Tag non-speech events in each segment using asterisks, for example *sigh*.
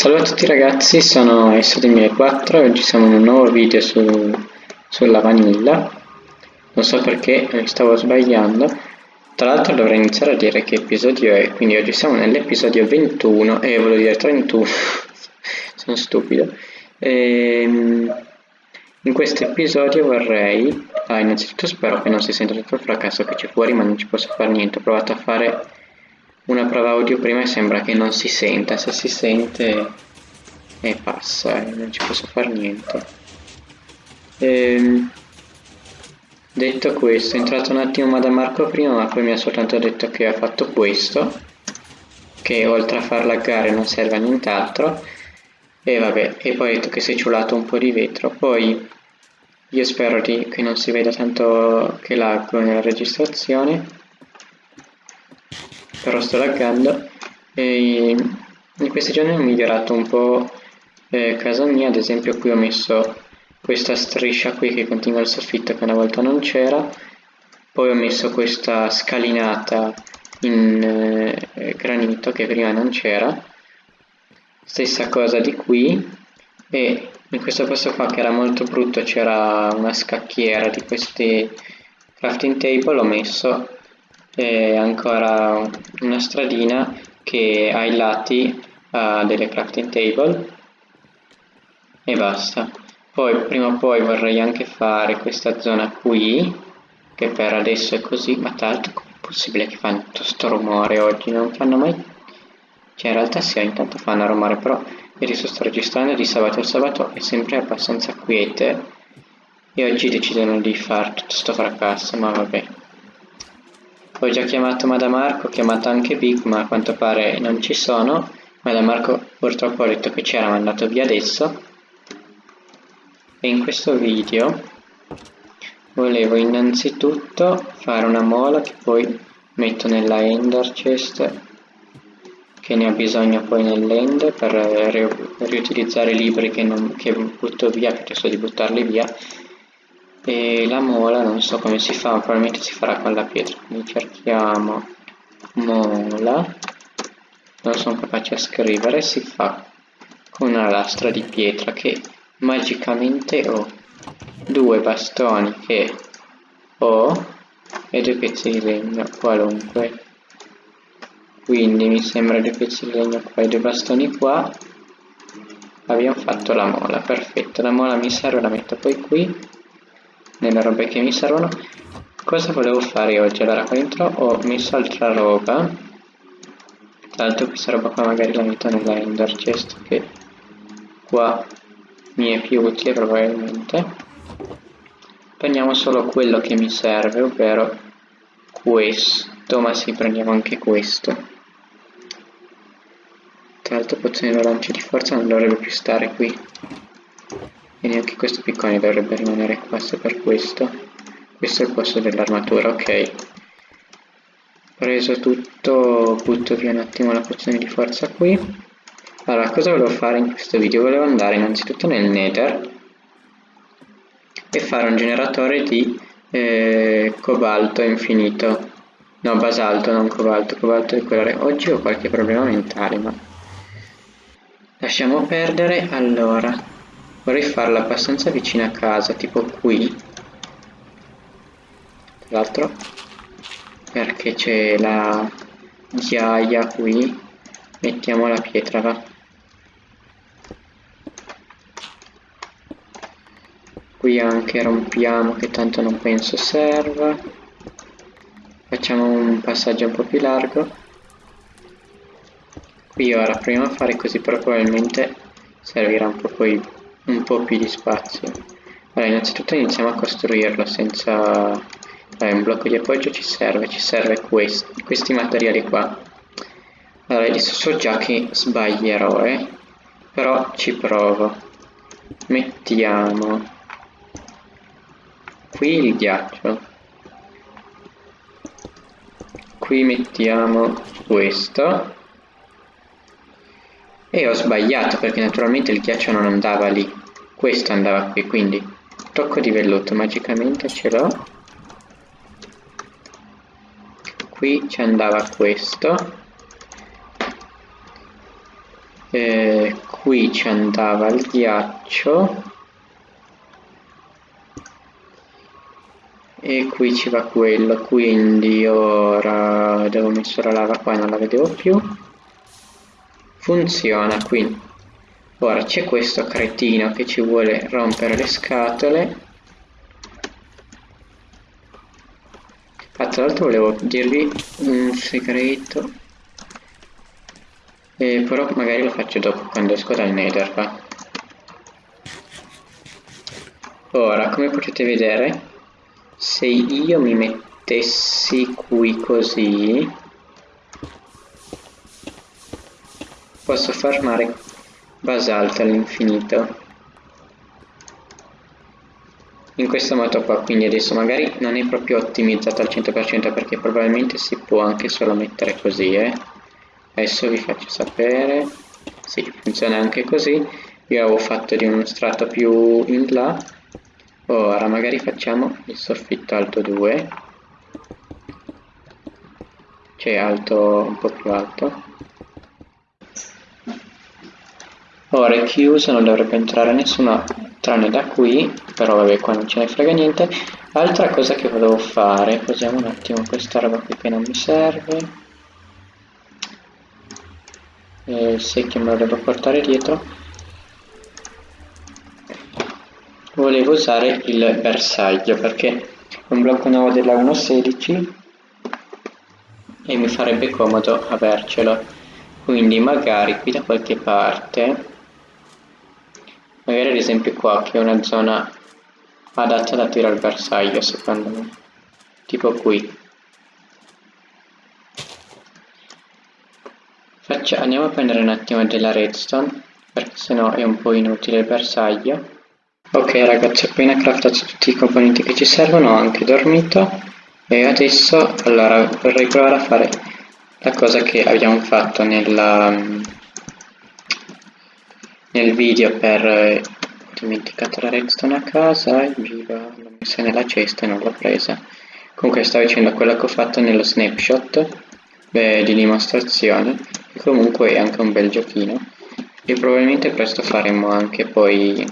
Salve a tutti ragazzi, sono S2004 e oggi siamo in un nuovo video su, sulla vanilla. Non so perché, mi stavo sbagliando. Tra l'altro dovrei iniziare a dire che episodio è, quindi oggi siamo nell'episodio 21, e eh, volevo dire 31, *laughs* sono stupido. Ehm, in questo episodio vorrei, ah, innanzitutto spero che non si senta tutto il fracasso che c'è fuori, ma non ci posso fare niente, ho provato a fare una prova audio prima e sembra che non si senta, se si sente e passa, eh, non ci posso fare niente. Ehm, detto questo, è entrato un attimo da Marco prima, ma poi mi ha soltanto detto che ha fatto questo, che oltre a far laggare non serve a nient'altro, e vabbè, e poi ha detto che si è ciulato un po' di vetro, poi io spero di, che non si veda tanto che laggo nella registrazione, però sto laggando e in questi giorni ho migliorato un po' eh, casa mia. Ad esempio qui ho messo questa striscia qui che continua il soffitto che una volta non c'era. Poi ho messo questa scalinata in eh, granito che prima non c'era. Stessa cosa di qui. E in questo posto qua che era molto brutto c'era una scacchiera di questi crafting table. Ho messo e ancora una stradina che ai lati ha delle crafting table e basta. Poi prima o poi vorrei anche fare questa zona qui che per adesso è così ma l'altro com'è possibile che fanno tutto sto rumore oggi? Non fanno mai cioè in realtà sì intanto fanno rumore però adesso sto registrando di sabato al sabato è sempre abbastanza quiete e oggi decidono di fare tutto sto fracasso ma vabbè ho già chiamato Madamarco, ho chiamato anche Big, ma a quanto pare non ci sono. Madamarco purtroppo ha detto che c'era, ma è andato via adesso. E in questo video volevo innanzitutto fare una mola che poi metto nella Ender Chest che ne ha bisogno poi nell'end per riutilizzare i libri che, non, che butto via piuttosto di buttarli via e la mola non so come si fa probabilmente si farà con la pietra. Quindi cerchiamo mola. Non sono capace a scrivere si fa con una lastra di pietra che magicamente ho due bastoni che ho e due pezzi di legno qualunque. Quindi mi sembra due pezzi di legno qua e due bastoni qua. Abbiamo fatto la mola perfetto. La mola mi serve la metto poi qui nelle robe che mi servono. Cosa volevo fare oggi? Allora qua dentro ho messo altra roba. Tra l'altro questa roba qua magari la metto nella ender chest che qua mi è più utile probabilmente. Prendiamo solo quello che mi serve ovvero questo ma sì prendiamo anche questo. Tra l'altro pozione lancio di forza non dovrebbe più stare qui e neanche questo piccone dovrebbe rimanere qua se per questo. Questo è il posto dell'armatura ok. Preso tutto butto via un attimo la pozione di forza qui. Allora cosa volevo fare in questo video? Volevo andare innanzitutto nel nether e fare un generatore di eh, cobalto infinito. No basalto non cobalto. Cobalto di colore. Oggi ho qualche problema mentale ma lasciamo perdere allora vorrei farla abbastanza vicina a casa tipo qui. Tra l'altro perché c'è la ghiaia qui mettiamo la pietra va. Qui anche rompiamo che tanto non penso serva. Facciamo un passaggio un po' più largo. Qui ora proviamo a fare così però probabilmente servirà un po' poi un po' più di spazio. Allora innanzitutto iniziamo a costruirlo senza allora, un blocco di appoggio ci serve ci serve questi, questi materiali qua. Allora adesso so già che sbaglierò eh? però ci provo. Mettiamo qui il ghiaccio. Qui mettiamo questo e ho sbagliato perché naturalmente il ghiaccio non andava lì. Questo andava qui quindi tocco di velluto magicamente ce l'ho. Qui ci andava questo. Eh, qui ci andava il ghiaccio. E qui ci va quello quindi ora devo mettere la lava qua non la vedevo più funziona qui ora c'è questo cretino che ci vuole rompere le scatole. Ah, tra l'altro volevo dirvi un segreto. Eh, però magari lo faccio dopo quando esco dal nether va. Ora come potete vedere se io mi mettessi qui così posso farmare basalto all'infinito. In questo modo qua quindi adesso magari non è proprio ottimizzato al 100% perché probabilmente si può anche solo mettere così eh. adesso vi faccio sapere. Sì funziona anche così. Io avevo fatto di uno strato più in là. Ora magari facciamo il soffitto alto 2 cioè alto un po' più alto ora è chiuso non dovrebbe entrare nessuno tranne da qui però vabbè qua non ce ne frega niente. Altra cosa che volevo fare posiamo un attimo questa roba qui che non mi serve. Il secchio me lo devo portare dietro. Volevo usare il bersaglio perché è un blocco nuovo della 1.16 e mi farebbe comodo avercelo. Quindi magari qui da qualche parte magari ad esempio qua che è una zona adatta da tirare il bersaglio secondo me. Tipo qui. Faccia, andiamo a prendere un attimo della redstone perché sennò è un po' inutile il bersaglio. Ok ragazzi, appena craftato tutti i componenti che ci servono, ho anche dormito. E adesso allora vorrei provare a fare la cosa che abbiamo fatto nella, nel video per ho dimenticato la redstone a casa, viva, l'ho messa nella cesta e non l'ho presa. Comunque stavo dicendo quello che ho fatto nello snapshot beh, di dimostrazione e comunque è anche un bel giochino. E probabilmente presto faremo anche poi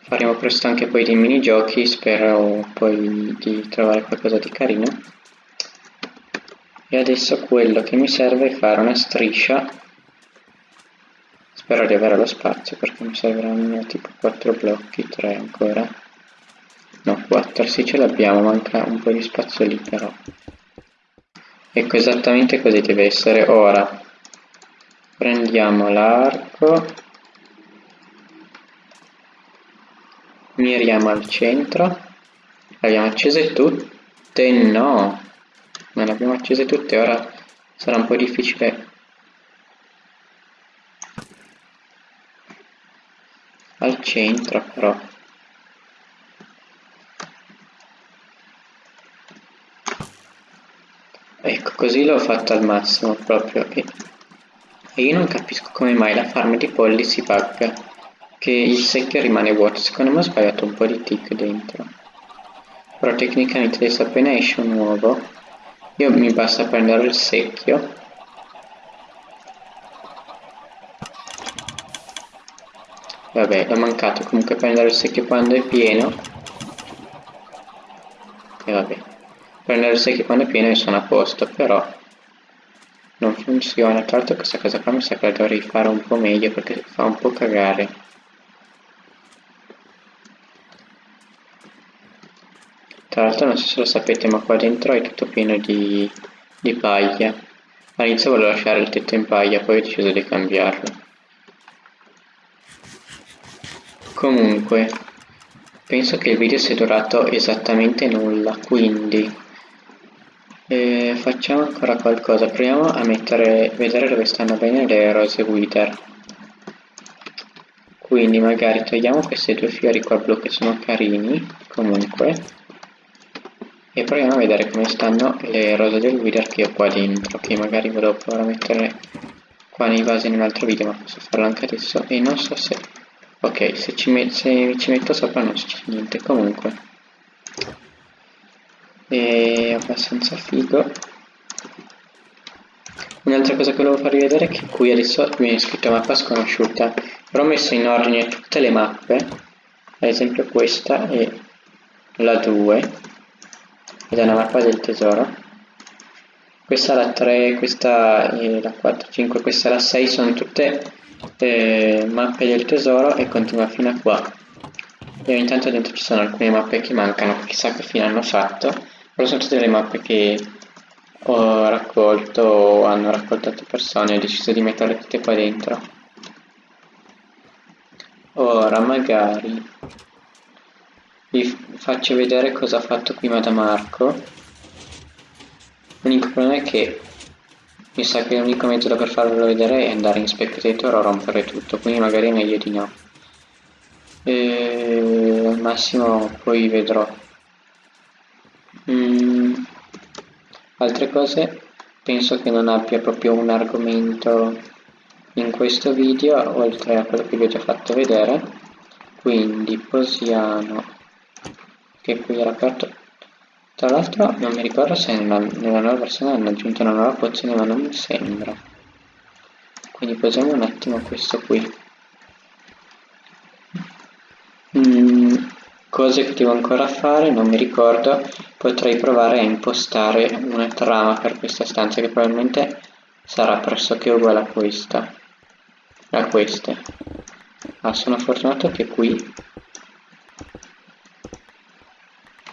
faremo presto anche poi dei minigiochi spero poi di trovare qualcosa di carino. E adesso quello che mi serve è fare una striscia spero di avere lo spazio perché mi serviranno tipo 4 blocchi 3 ancora. No 4 sì ce l'abbiamo manca un po' di spazio lì però. Ecco esattamente così deve essere. Ora prendiamo l'arco. Miriamo al centro. Le abbiamo accese tutte? No. Non le abbiamo accese tutte ora sarà un po' difficile al centro però. Ecco così l'ho fatto al massimo proprio. E io non capisco come mai la farm di polli si bugga che il secchio rimane vuoto. Secondo me ho sbagliato un po' di tick dentro. Però tecnicamente adesso appena esce un nuovo io mi basta prendere il secchio vabbè l'ho mancato. Comunque prendere il secchio quando è pieno. E vabbè. Prendere il secchio quando è pieno e sono a posto però non funziona. Tra l'altro questa cosa qua mi sa che la dovrei fare un po' meglio perché fa un po' cagare. Tra l'altro non so se lo sapete ma qua dentro è tutto pieno di, di paglia. All'inizio volevo lasciare il tetto in paglia, poi ho deciso di cambiarlo. Comunque, penso che il video sia durato esattamente nulla, quindi eh, facciamo ancora qualcosa. Proviamo a mettere, vedere dove stanno bene le rose wither. Quindi magari togliamo questi due fiori qua blu che sono carini, comunque e proviamo a vedere come stanno le rose del wither che ho qua dentro che magari volevo provare a mettere qua nei vasi in un altro video ma posso farlo anche adesso e non so se ok se ci, met se ci metto sopra non succede niente. Comunque. È abbastanza figo. Un'altra cosa che volevo farvi vedere è che qui adesso viene scritto mappa sconosciuta, però ho messo in ordine tutte le mappe, ad esempio questa è la 2, ed è una mappa del tesoro, questa è la 3, questa è la 4, 5, questa è la 6, sono tutte eh, mappe del tesoro e continua fino a qua. E ogni tanto dentro ci sono alcune mappe che mancano, chissà che fine hanno fatto, però sono tutte le mappe che ho raccolto o hanno raccolto altre persone ho deciso di metterle tutte qua dentro ora magari vi faccio vedere cosa ha fatto prima da Marco l'unico problema è che mi sa che l'unico metodo per farvelo vedere è andare in spectator o rompere tutto quindi magari è meglio di no. E al massimo poi vedrò. Mm altre cose penso che non abbia proprio un argomento in questo video oltre a quello che vi ho già fatto vedere quindi posiamo che qui era aperto tra l'altro non mi ricordo se nella, nella, nuova versione hanno aggiunto una nuova pozione ma non mi sembra. Quindi posiamo un attimo questo qui. Mm, cose che devo ancora fare non mi ricordo. Potrei provare a impostare una trama per questa stanza che probabilmente sarà pressoché uguale a questa. A queste. Ma sono fortunato che qui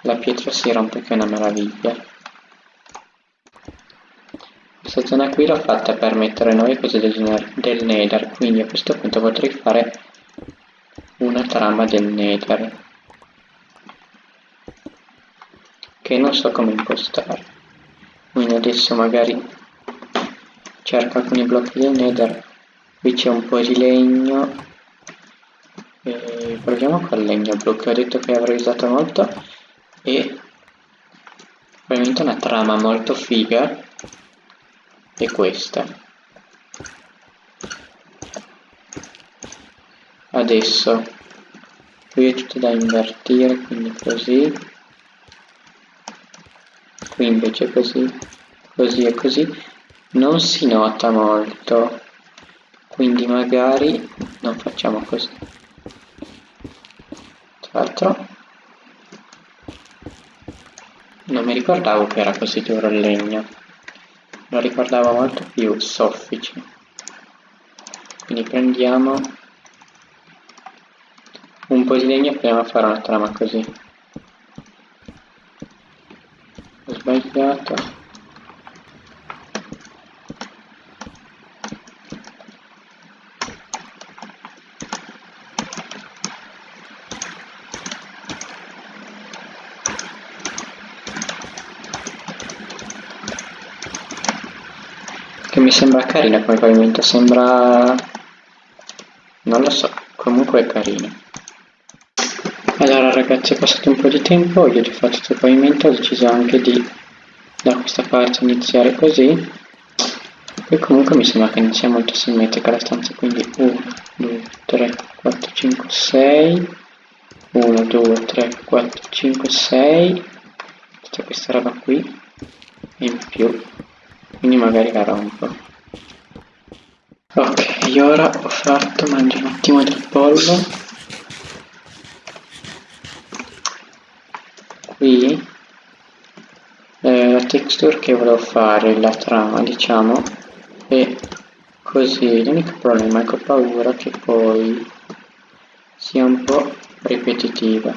la pietra si rompe che è una meraviglia. Questa zona qui l'ho fatta per mettere nuove cose del, del nether quindi a questo punto potrei fare una trama del nether che non so come impostare. Quindi adesso magari cerco alcuni blocchi del nether qui c'è un po' di legno. E proviamo col legno blu che ho detto che avrei usato molto e probabilmente una trama molto figa è questa. Adesso qui è tutto da invertire quindi così. Qui invece così così e così. Non si nota molto quindi magari non facciamo così. Tra l'altro non mi ricordavo che era così duro il legno. Lo ricordavo molto più soffice. Quindi prendiamo un po' di legno e proviamo a fare una trama così sbagliato che mi sembra carina come pavimento sembra non lo so comunque è carino allora ragazzi è passato un po' di tempo, io ho fatto il pavimento, ho deciso anche di da questa parte iniziare così. E comunque mi sembra che non sia molto simmetrica la stanza, quindi 1, 2, 3, 4, 5, 6 1, 2, 3, 4, 5, 6 tutta questa roba qui in più quindi magari la rompo. Ok, ora ho fatto, mangio un attimo del pollo. Qui eh, la texture che volevo fare, la trama diciamo, è così, l'unico problema è che ho paura che poi sia un po' ripetitiva,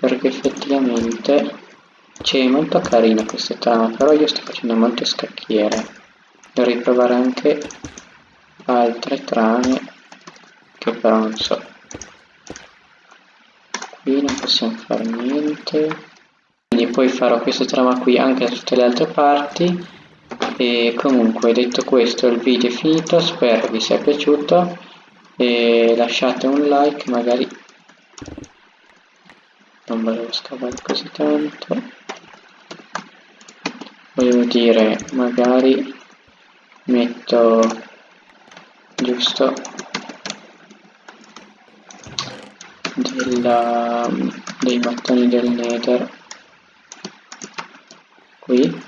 perché effettivamente c'è molto carina questa trama, però io sto facendo molte scacchiere, dovrei provare anche altre trame che però non so. Qui non possiamo fare niente. Quindi poi farò questa trama qui anche da tutte le altre parti. E comunque detto questo il video è finito spero vi sia piaciuto. E lasciate un like magari. Non volevo scavare così tanto volevo dire magari metto giusto della, dei mattoni del nether qui.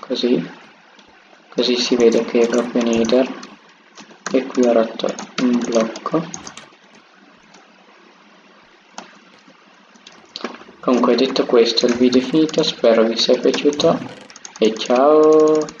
Così così si vede che è proprio nether. E qui ho rotto un blocco comunque detto questo il video è finito. Spero vi sia piaciuto e ciao